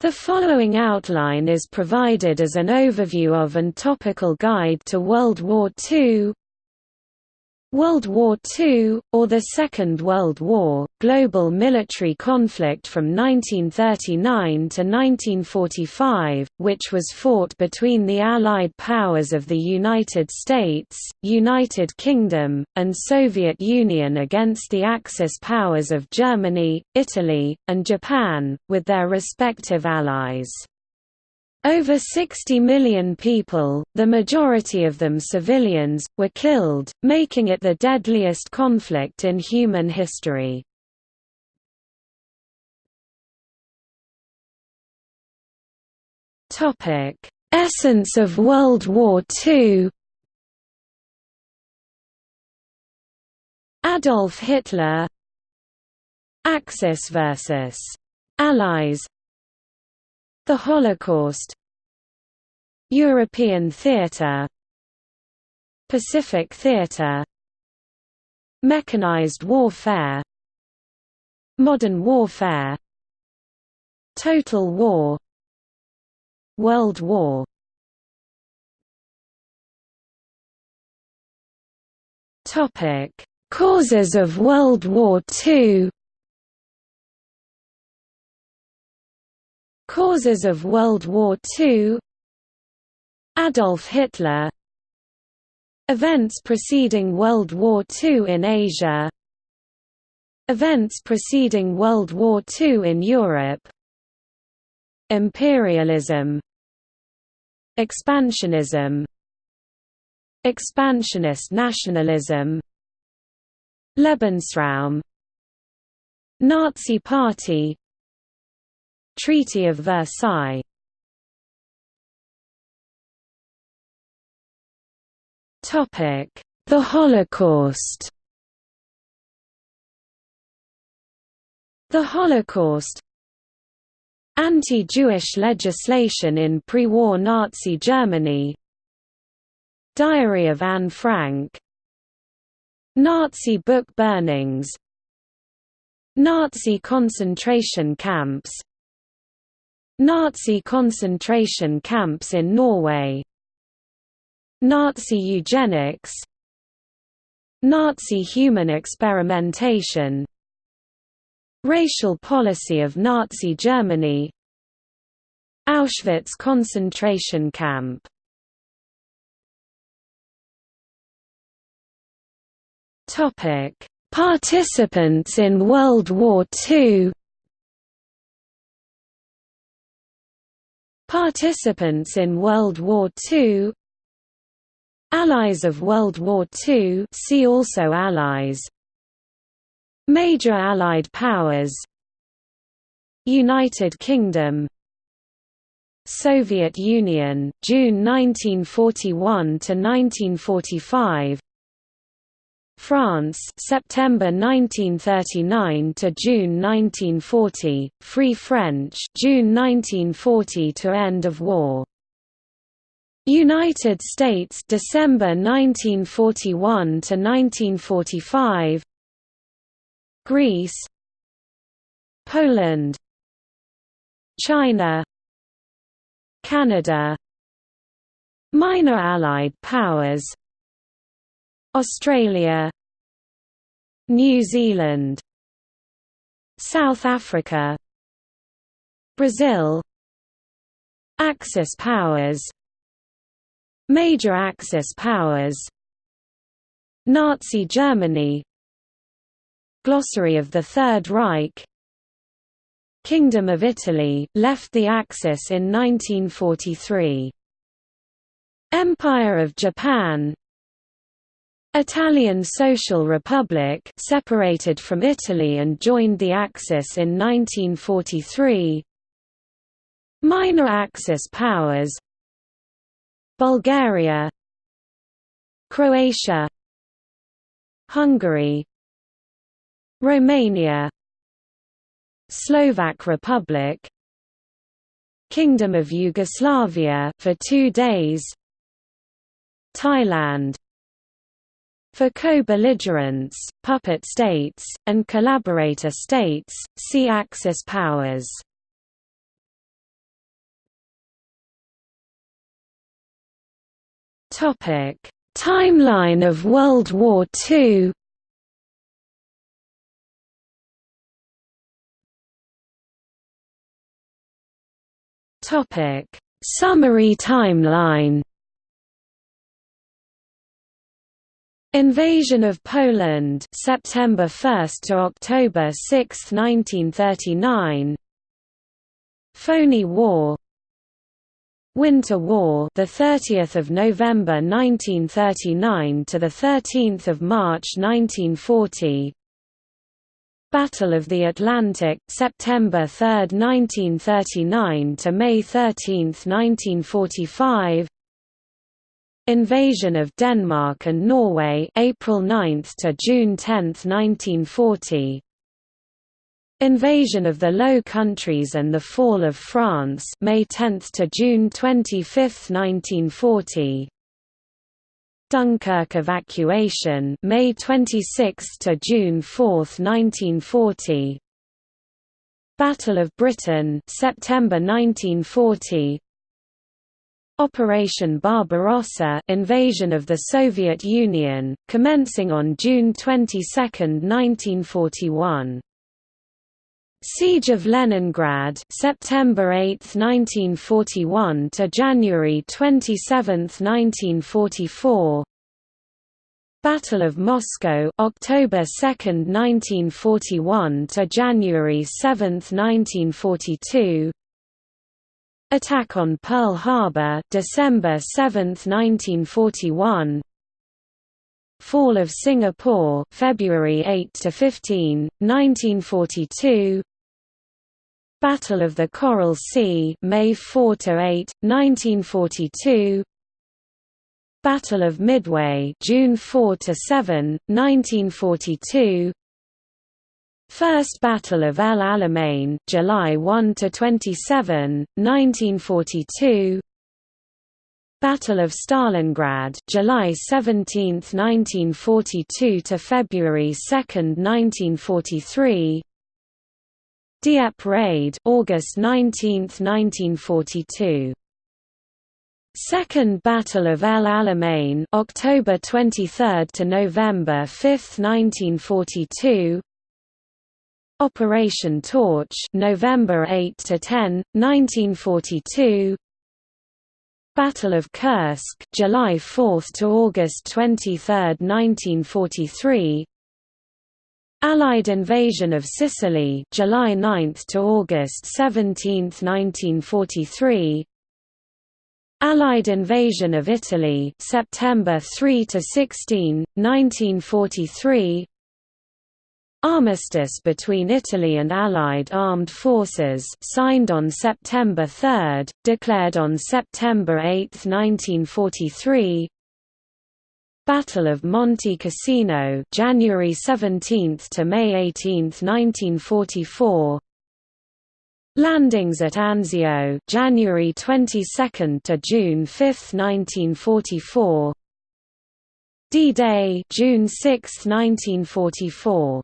The following outline is provided as an overview of and topical guide to World War II, World War II, or the Second World War, global military conflict from 1939 to 1945, which was fought between the Allied powers of the United States, United Kingdom, and Soviet Union against the Axis powers of Germany, Italy, and Japan, with their respective allies. Over 60 million people, the majority of them civilians, were killed, making it the deadliest conflict in human history. Essence of World War II Adolf Hitler Axis versus Allies the Holocaust. European theatre Pacific theatre Mechanized warfare. Modern warfare. Total war. World War. Causes of World War II Causes of World War II Adolf Hitler. Events preceding World War II in Asia. Events preceding World War II in Europe. Imperialism. Expansionism. Expansionist nationalism. Lebensraum. Nazi Party Treaty of Versailles. The Holocaust. The Holocaust. Anti-Jewish legislation in pre-war Nazi Germany. Diary of Anne Frank. Nazi book burnings. Nazi concentration camps Nazi concentration camps in Norway. Nazi eugenics. Nazi human experimentation. Racial policy of Nazi Germany. Auschwitz concentration camp. Participants in World War II Participants in World War II Allies of World War II see also Allies. Major Allied powers. United Kingdom. Soviet Union June 1941 to 1945 France September 1939 to June 1940 Free French June 1940 to end of war. United States December 1941 to 1945 Greece. Poland. China. Canada. Minor Allied powers Australia New Zealand South Africa Brazil Axis powers Major Axis powers Nazi Germany Glossary of the Third Reich Kingdom of Italy, left the Axis in 1943 Empire of Japan Italian Social Republic separated from Italy and joined the Axis in 1943 Minor Axis powers Bulgaria Croatia Hungary Romania Slovak Republic Kingdom of Yugoslavia for 2 days Thailand for co-belligerents, puppet states, and collaborator states, see Axis powers. Timeline of World War II Summary timeline. Invasion of Poland September 1 to October 6, 1939 Phoney War. Winter War the 30th of November 1939 to the 13th of March 1940 Battle of the Atlantic September 3, 1939 to May 13, 1945 Invasion of Denmark and Norway April 9 to June 10, 1940 Invasion of the Low Countries and the Fall of France May 10 to June 25, 1940 Dunkirk evacuation May 26 to June 4, 1940 Battle of Britain September 1940 Operation Barbarossa invasion of the Soviet Union commencing on June 22, 1941 Siege of Leningrad September 8, 1941 to January 27, 1944 Battle of Moscow October 2, 1941 to January 7, 1942 Attack on Pearl Harbor December 7, 1941 Fall of Singapore February 8 to 15 1942 Battle of the Coral Sea, May 4 to 8, 1942. Battle of Midway, June 4 to 7, 1942. First Battle of El Alamein, July 1 to 27, 1942. Battle of Stalingrad, July 17, 1942 to February 2, 1943. Dieppe raid August 19, 1942. Second Battle of El Alamein October 23 to November 5, 1942. Operation Torch November 8 to 10, 1942. Battle of Kursk July 4 to August 23, 1943. Allied invasion of Sicily July 9 to August 17, 1943 Allied invasion of Italy September 3 to 16, 1943 Armistice between Italy and Allied armed forces signed on September 3, declared on September 8, 1943 Battle of Monte Cassino, January 17 to May 18, 1944. Landings at Anzio, January 22 to June 5, 1944. D-Day, June 6, 1944.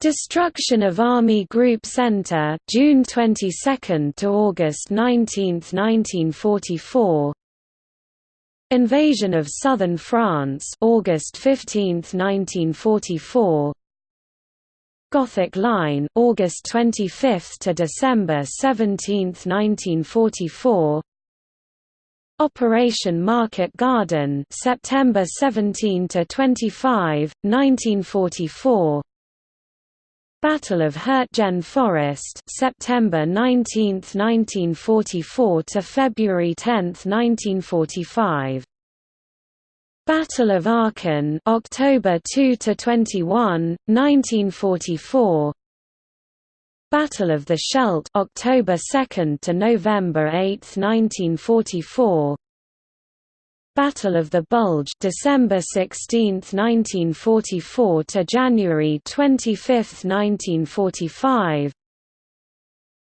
Destruction of Army Group Center, June 22 to August 19, 1944. Invasion of southern France August 15, 1944 Gothic Line August 25 to December 17, 1944 Operation Market Garden September 17 to 25, 1944 Battle of Hürtgen Forest September 19, 1944 to February 10, 1945 Battle of Aachen October 2 to 21, 1944 Battle of the Scheldt October 2 to November 8, 1944 Battle of the Bulge December 16, 1944 to January 25, 1945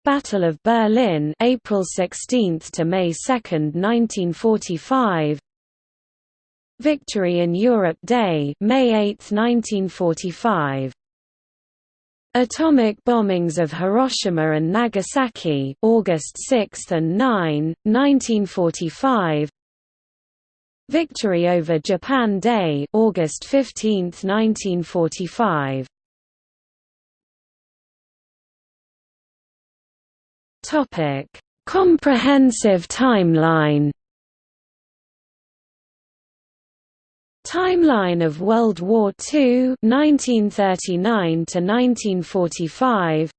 Battle of Berlin April 16 to May 2, 1945 Victory in Europe Day May 8, 1945 Atomic bombings of Hiroshima and Nagasaki August 6 and 9, 1945 Victory over Japan Day August 15, 1945 Topic. Comprehensive timeline. Timeline of World War II 1939 to 1945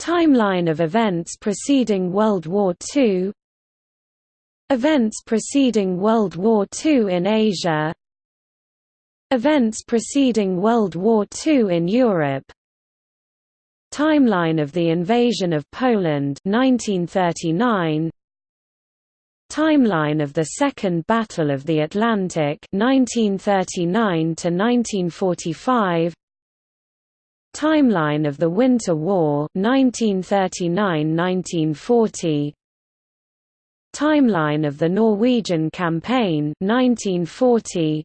Timeline of events preceding World War II Events preceding World War II in Asia. Events preceding World War II in Europe. Timeline of the invasion of Poland 1939 Timeline of the Second Battle of the Atlantic 1939 to 1945 Timeline of the Winter War 1939–1940 Timeline of the Norwegian Campaign 1940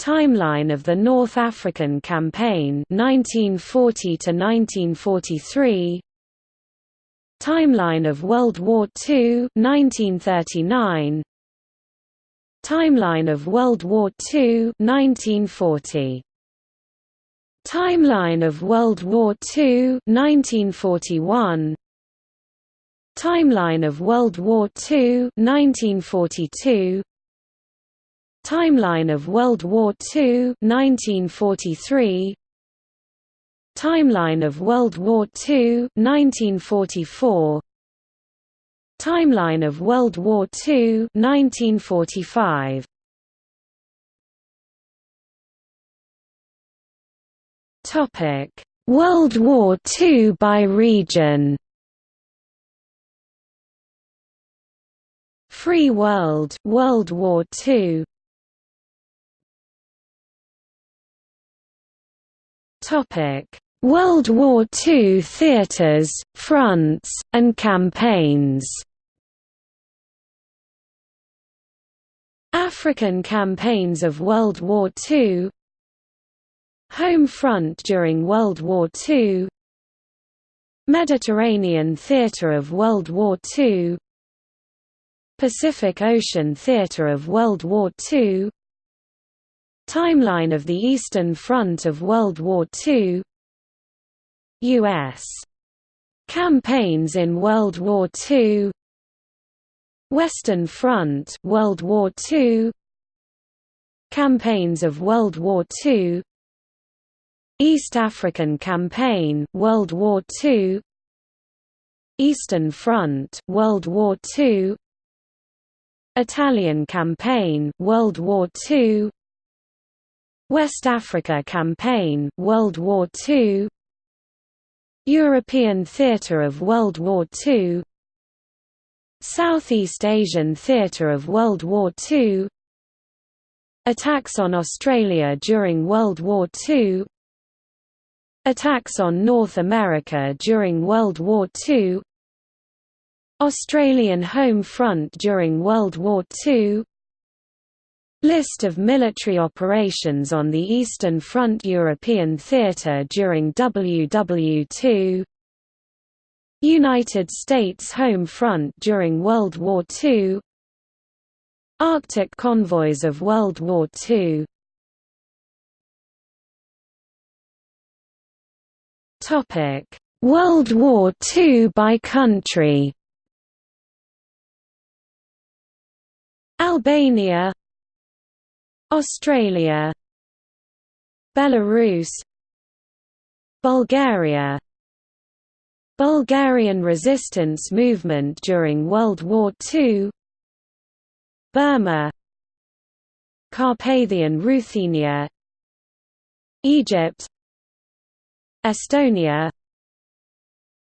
Timeline of the North African Campaign 1940 to 1943 Timeline of World War II 1939 Timeline of World War II 1940 Timeline of World War II 1941 Timeline of World War II 1942 Timeline of World War II 1943 Timeline of World War II 1944 Timeline of World War II 1945 Topic World War II by region Free World World War II Topic: World War II theaters, fronts, and campaigns. African campaigns of World War II Home front during World War II Mediterranean Theatre of World War II Pacific Ocean Theatre of World War II Timeline of the Eastern Front of World War II U.S. Campaigns in World War II Western Front World War II Campaigns of World War II East African Campaign World War II Eastern Front World War II Italian Campaign World War II West Africa Campaign World War II European Theatre of World War II Southeast Asian Theatre of World War II Attacks on Australia during World War II Attacks on North America during World War II Australian Home Front during World War II List of military operations on the Eastern Front European Theatre during WW2 United States Home Front during World War II Arctic convoys of World War II World War II by country Albania Australia Belarus Bulgaria. Bulgarian resistance movement during World War II Burma. Carpathian Ruthenia. Egypt. Estonia.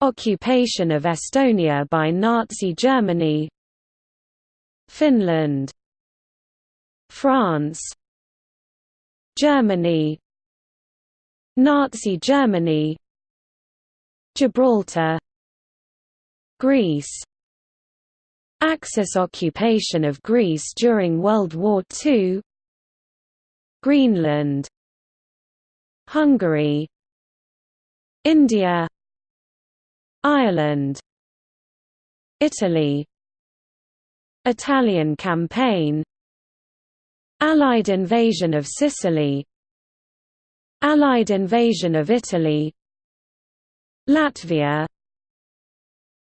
Occupation of Estonia by Nazi Germany Finland France Germany Nazi Germany Gibraltar Greece. Axis occupation of Greece during World War II Greenland. Hungary. India. Ireland. Italy Italian campaign. Allied invasion of Sicily. Allied invasion of Italy. Latvia.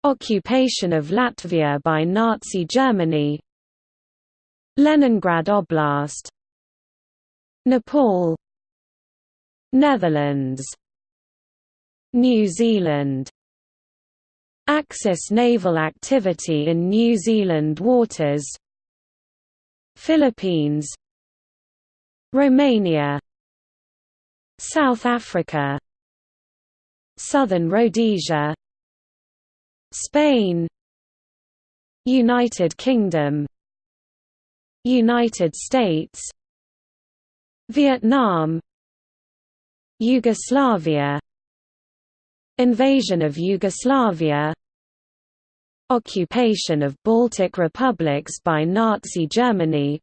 Occupation of Latvia by Nazi Germany. Leningrad Oblast. Nepal. Netherlands. New Zealand Axis naval activity in New Zealand waters. Philippines. Romania. South Africa. Southern Rhodesia. Spain. United Kingdom. United States. Vietnam. Yugoslavia. Invasion of Yugoslavia Occupation of Baltic republics by Nazi Germany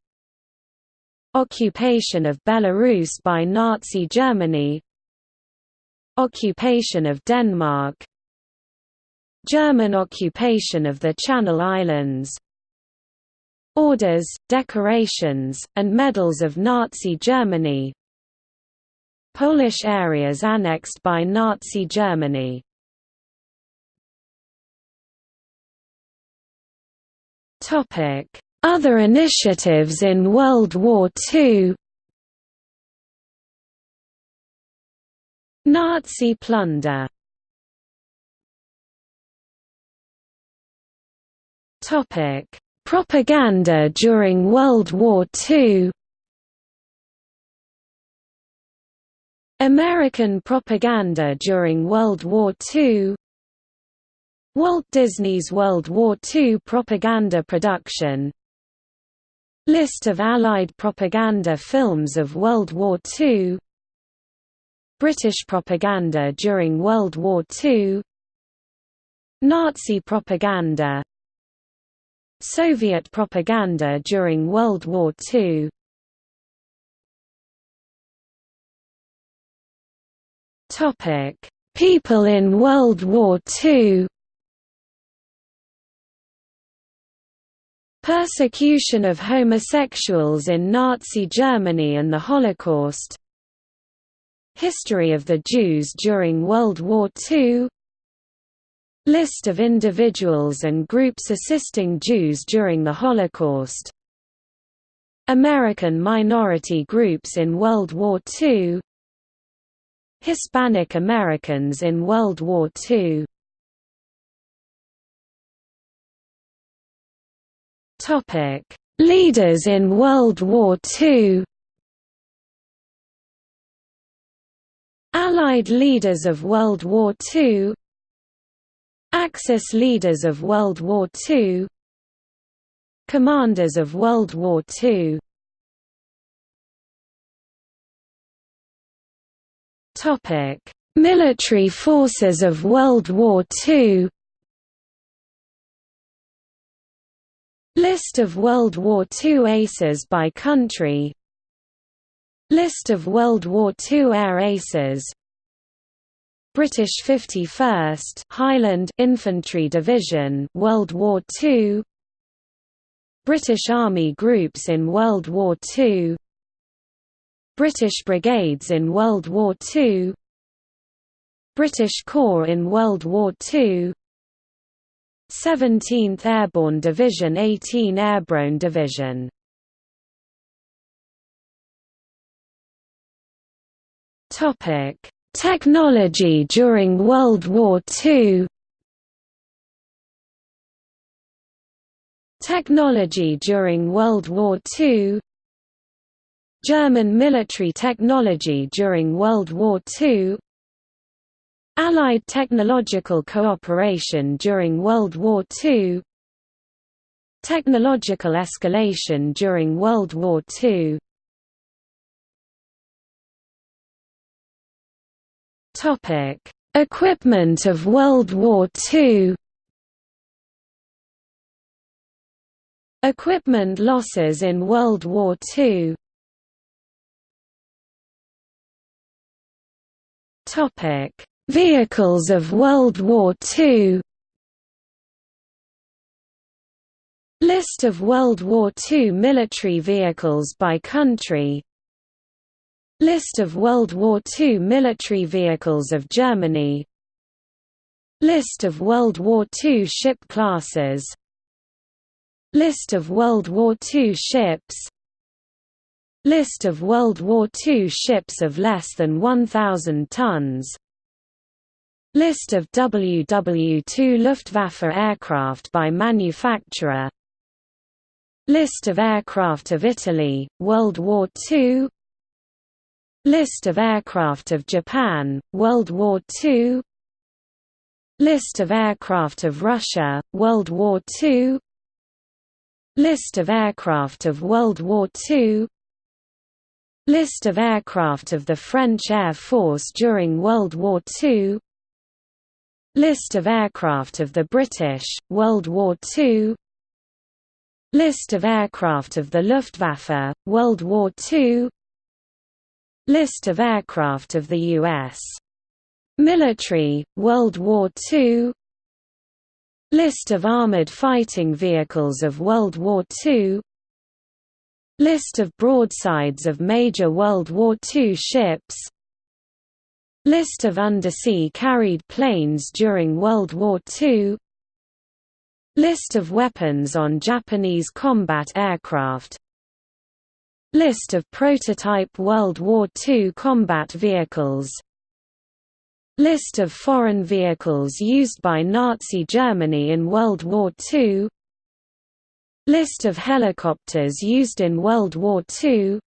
Occupation of Belarus by Nazi Germany Occupation of Denmark German occupation of the Channel Islands Orders, decorations, and medals of Nazi Germany Polish areas annexed by Nazi Germany Other initiatives in World War II Nazi plunder. Propaganda during World War II American propaganda during World War II Walt Disney's World War II propaganda production. List of Allied propaganda films of World War II British propaganda during World War II Nazi propaganda. Soviet propaganda during World War II People in World War II Persecution of homosexuals in Nazi Germany and the Holocaust. History of the Jews during World War II List of individuals and groups assisting Jews during the Holocaust. American minority groups in World War II Hispanic Americans in World War II Leaders in World War II Allied leaders of World War II Axis leaders of World War II Commanders of World War II Topic: Military forces of World War II List of World War II aces by country. List of World War II air aces. British 51st Highland Infantry Division World War II British Army groups in World War II British brigades in World War II British Corps in World War II 17th Airborne Division 18 Airborne Division. Topic Technology during World War II Technology during World War II German military technology during World War II Allied technological cooperation during World War II Technological escalation during World War II Equipment of World War II. Equipment losses in World War II. Topic: Vehicles of World War II. List of World War II military vehicles by country. List of World War II military vehicles of Germany. List of World War II ship classes. List of World War II ships. List of World War II ships of less than 1,000 tons List of WW2 Luftwaffe aircraft by manufacturer. List of aircraft of Italy, World War II List of aircraft of Japan, World War II List of aircraft of Russia, World War II List of aircraft of World War II List of aircraft of the French Air Force during World War II List of aircraft of the British, World War II List of aircraft of the Luftwaffe, World War II List of aircraft of the U.S. military, World War II List of armored fighting vehicles of World War II List of broadsides of major World War II ships List of undersea carried planes during World War II List of weapons on Japanese combat aircraft List of prototype World War II combat vehicles List of foreign vehicles used by Nazi Germany in World War II List of helicopters used in World War II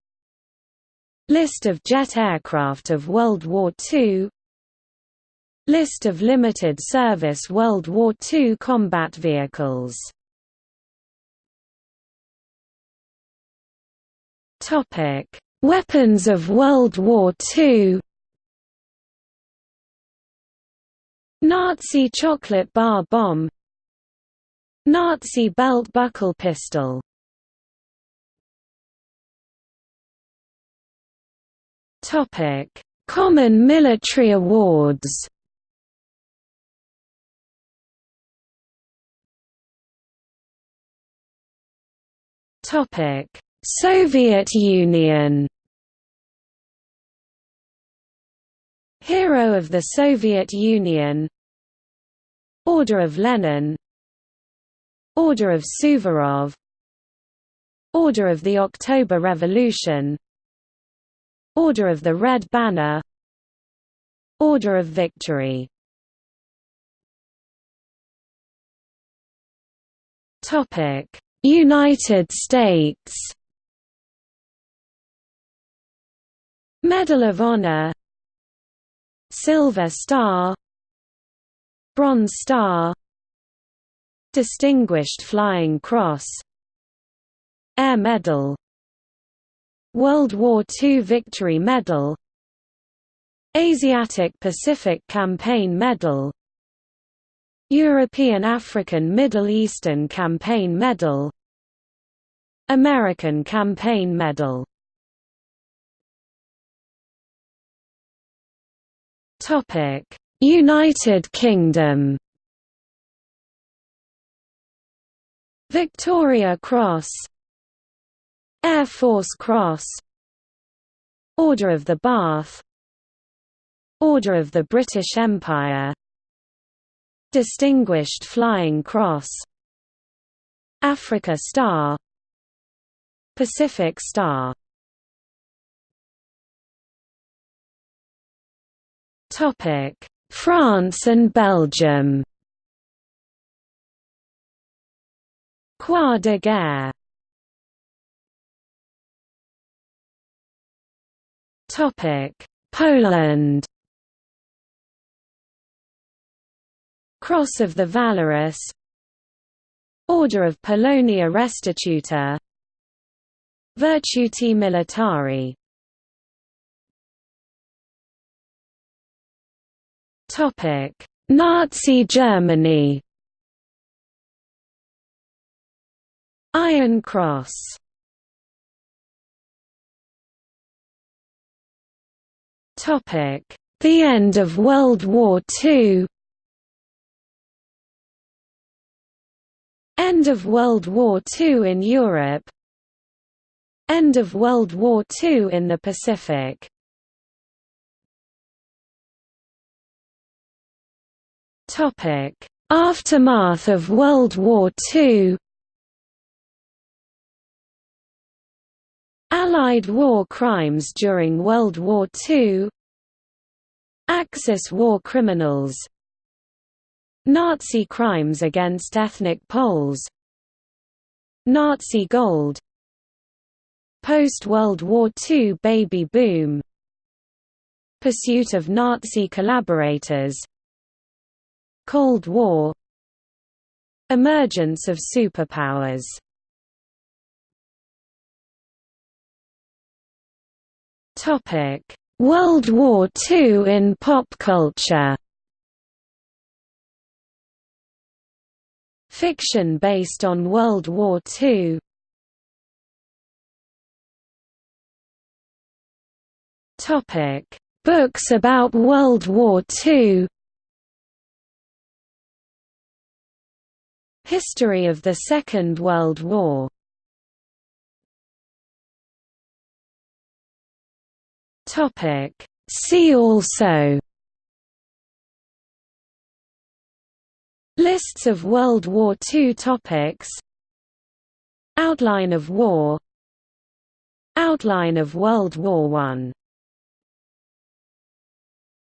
List of jet aircraft of World War II List of limited service World War II combat vehicles. Weapons of World War II Nazi chocolate bar bomb. Nazi belt buckle pistol Common military awards. Topic: Soviet Union. Hero of the Soviet Union Order of Lenin Order of Suvorov Order of the October Revolution Order of the Red Banner. Order of Victory. United States. Medal of Honor. Silver Star. Bronze Star. Distinguished Flying Cross. Air Medal World War II Victory Medal Asiatic Pacific Campaign Medal European African Middle Eastern Campaign Medal American Campaign Medal. United Kingdom. Victoria Cross Air Force Cross Order of the Bath Order of the British Empire Distinguished Flying Cross Africa Star Pacific Star. France and Belgium. Croix de guerre Poland. Cross of the Valorous. Order of Polonia Restituta. Virtuti Militari. Topic: Nazi Germany. Iron Cross The end of World War II End of World War II in Europe. End of World War II in the Pacific. Aftermath of World War II Allied war crimes during World War II Axis war criminals. Nazi crimes against ethnic Poles. Nazi gold. Post-World War II baby boom. Pursuit of Nazi collaborators. Cold War. Emergence of superpowers World War II in pop culture. Fiction based on World War II Topic: Books about World War II History of the Second World War See also. Lists of World War II topics. Outline of war. Outline of World War I